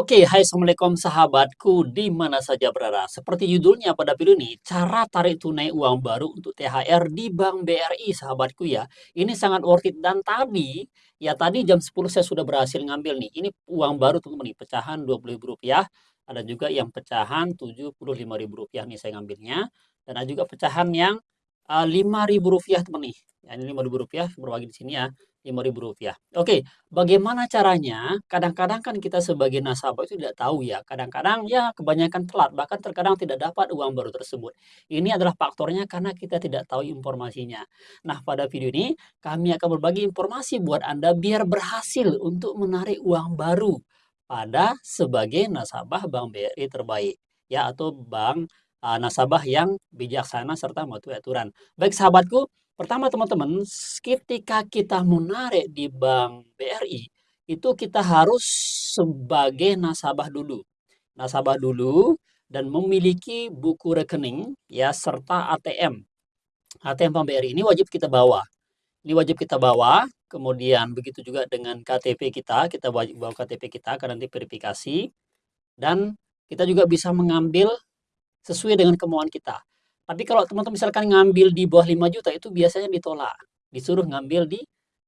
Oke, hai assalamualaikum sahabatku di mana saja berada. Seperti judulnya pada video ini, cara tarik tunai uang baru untuk THR di Bank BRI sahabatku ya. Ini sangat worth it dan tadi ya tadi jam 10 saya sudah berhasil ngambil nih. Ini uang baru teman-teman nih, pecahan Rp20.000. Ada juga yang pecahan Rp75.000 nih saya ngambilnya dan ada juga pecahan yang uh, Rp5.000 teman nih. Ya, ini Rp5.000 berbagi di sini ya. Rp5.000. Oke, bagaimana caranya? Kadang-kadang kan kita sebagai nasabah itu tidak tahu ya. Kadang-kadang ya kebanyakan telat, bahkan terkadang tidak dapat uang baru tersebut. Ini adalah faktornya karena kita tidak tahu informasinya. Nah, pada video ini kami akan berbagi informasi buat Anda biar berhasil untuk menarik uang baru pada sebagai nasabah Bank BRI terbaik ya atau bank uh, nasabah yang bijaksana serta mematuhi aturan. Baik sahabatku, Pertama teman-teman, ketika kita menarik di Bank BRI, itu kita harus sebagai nasabah dulu. Nasabah dulu dan memiliki buku rekening ya serta ATM. ATM Bank BRI ini wajib kita bawa. Ini wajib kita bawa, kemudian begitu juga dengan KTP kita, kita wajib bawa KTP kita karena nanti verifikasi. Dan kita juga bisa mengambil sesuai dengan kemauan kita. Tapi kalau teman-teman misalkan ngambil di bawah 5 juta itu biasanya ditolak. Disuruh ngambil di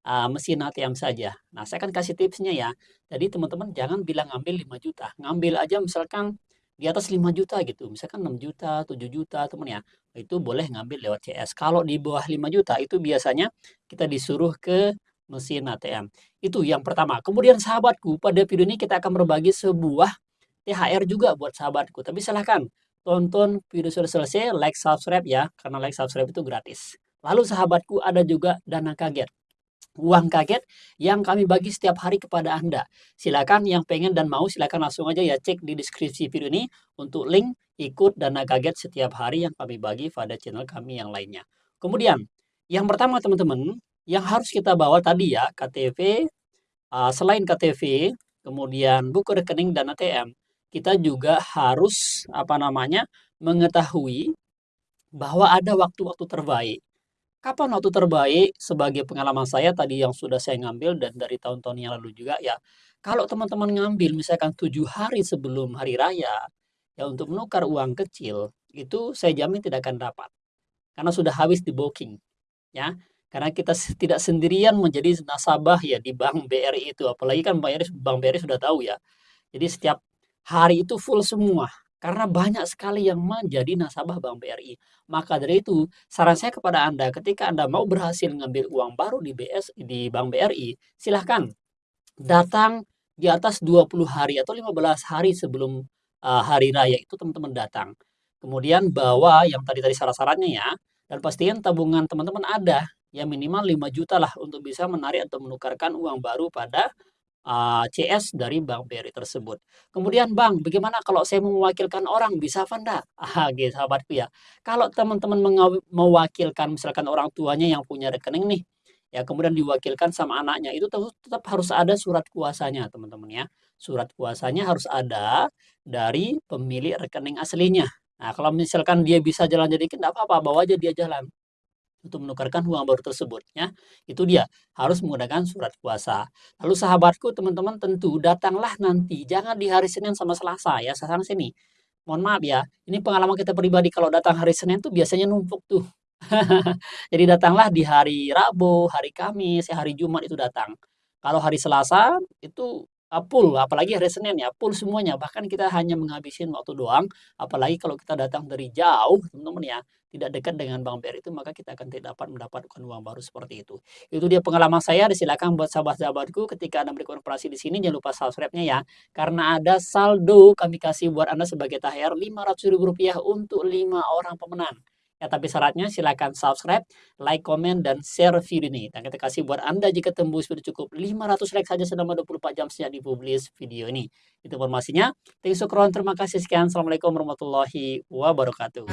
uh, mesin ATM saja. Nah, saya akan kasih tipsnya ya. Jadi teman-teman jangan bilang ngambil 5 juta. Ngambil aja misalkan di atas 5 juta gitu. Misalkan 6 juta, 7 juta teman ya. Itu boleh ngambil lewat CS. Kalau di bawah 5 juta itu biasanya kita disuruh ke mesin ATM. Itu yang pertama. Kemudian sahabatku, pada video ini kita akan berbagi sebuah THR juga buat sahabatku. Tapi silahkan tonton video sudah selesai, like, subscribe ya, karena like, subscribe itu gratis. Lalu sahabatku ada juga dana kaget. Uang kaget yang kami bagi setiap hari kepada Anda. Silakan yang pengen dan mau silakan langsung aja ya cek di deskripsi video ini untuk link ikut dana kaget setiap hari yang kami bagi pada channel kami yang lainnya. Kemudian, yang pertama teman-teman, yang harus kita bawa tadi ya, KTP, uh, selain KTP, kemudian buku rekening dan ATM, kita juga harus apa namanya mengetahui bahwa ada waktu-waktu terbaik. Kapan waktu terbaik? Sebagai pengalaman saya tadi yang sudah saya ngambil dan dari tahun-tahun yang lalu juga ya. Kalau teman-teman ngambil misalkan tujuh hari sebelum hari raya ya untuk menukar uang kecil itu saya jamin tidak akan dapat karena sudah habis di booking ya karena kita tidak sendirian menjadi nasabah ya di Bank BRI itu apalagi kan Bank BRI, Bank BRI sudah tahu ya jadi setiap hari itu full semua karena banyak sekali yang menjadi nasabah Bank BRI. Maka dari itu, saran saya kepada Anda ketika Anda mau berhasil mengambil uang baru di BS di Bank BRI, silahkan datang di atas 20 hari atau 15 hari sebelum uh, hari raya itu teman-teman datang. Kemudian bawa yang tadi-tadi syarat-syaratnya ya, dan pastiin tabungan teman-teman ada ya minimal 5 juta lah untuk bisa menarik atau menukarkan uang baru pada uh, CS dari Bank BRI tersebut. Kemudian Bang, bagaimana kalau saya mewakilkan orang, bisa apa enggak? Ah, gitu sahabatku ya. Kalau teman-teman mewakilkan misalkan orang tuanya yang punya rekening nih, ya kemudian diwakilkan sama anaknya, itu tetap harus ada surat kuasanya teman-teman ya. Surat kuasanya harus ada dari pemilik rekening aslinya. Nah, kalau misalkan dia bisa jalan jadi enggak apa-apa, bawa aja dia jalan untuk menukarkan uang baru tersebut ya. Itu dia, harus menggunakan surat kuasa. Lalu sahabatku, teman-teman tentu datanglah nanti, jangan di hari Senin sama Selasa ya, sekarang sini. Mohon maaf ya, ini pengalaman kita pribadi kalau datang hari Senin tuh biasanya numpuk tuh. Jadi datanglah di hari Rabu, hari Kamis, ya hari Jumat itu datang. Kalau hari Selasa itu full, apalagi hari Senin ya, full semuanya. Bahkan kita hanya menghabisin waktu doang, apalagi kalau kita datang dari jauh, teman-teman ya, tidak dekat dengan Bank BRI itu, maka kita akan tidak dapat mendapatkan uang baru seperti itu. Itu dia pengalaman saya, disilakan buat sahabat-sahabatku ketika Anda berikan operasi di sini, jangan lupa subscribe-nya ya, karena ada saldo kami kasih buat Anda sebagai THR Rp500.000 untuk 5 orang pemenang. Ya, tapi syaratnya silakan subscribe, like, komen, dan share video ini. Dan kita kasih buat Anda jika tembus video cukup 500 like saja selama 24 jam sejak dipublis video ini. Itu informasinya. Thank you so Terima kasih sekian. Assalamualaikum warahmatullahi wabarakatuh.